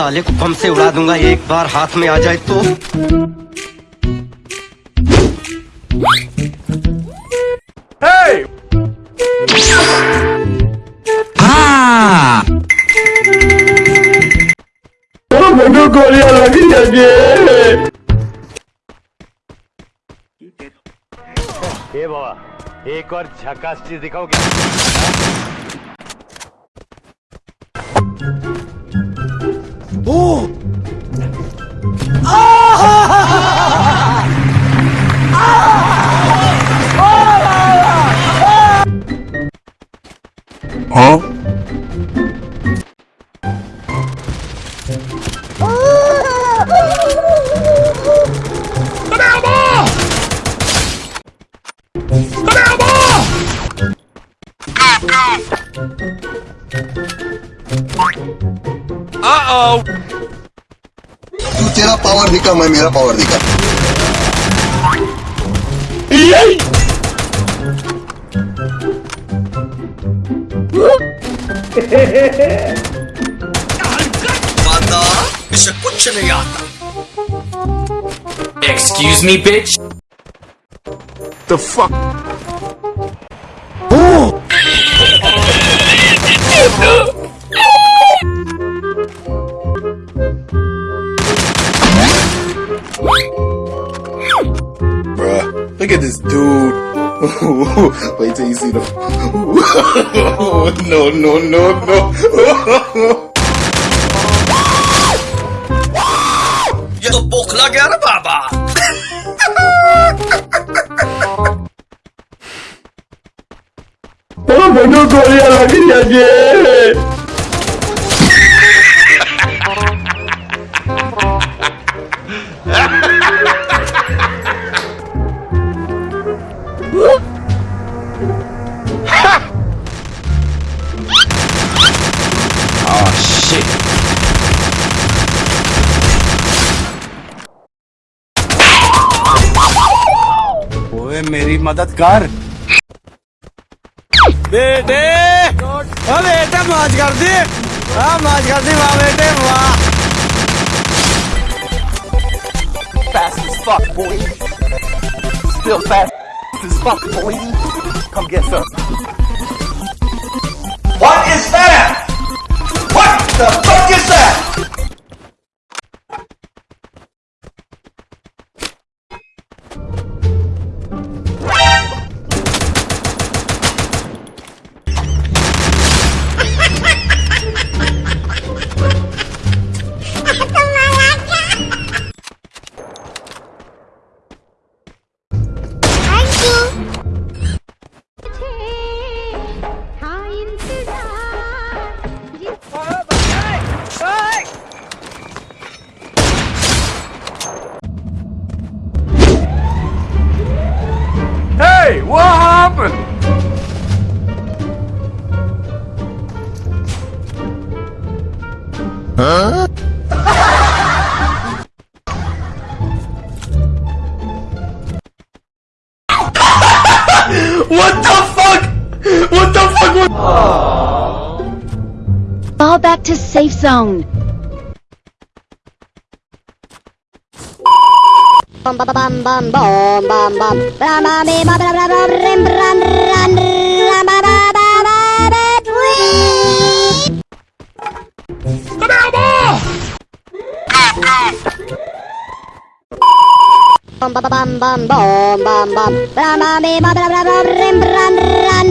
साले को बम से उड़ा दूँगा एक बार हाथ में आ जाए तो। Hey! मुझे गोलियाँ लगी बाबा एक और झकास चीज़ दिखाओगे? 오! तू तेरा पावर दिखा मैं मेरा पावर दिखा। माता इसे कुछ नहीं आता। Excuse me bitch The fuck dude. Wait till you see the. no, no, no, no. ये तो बोखला गया ना बाबा मुझे गोलियां लगी जाए ओए मेरी मदद कर बेटे ओ बेटे माज कर दी हाँ माज कर दी वाह बेटे वाह fast as fuck, boy. Still fast as fuck, boy. Come get some. What the fuck? What the fuck? was- Fall back to safe zone. Bum bum bum bum bum bum bum. Bra ba be ba bra bra bra rim bran Bum bum bum bum bum bum bum. Bra ba be ba bra bra bra rim bran ran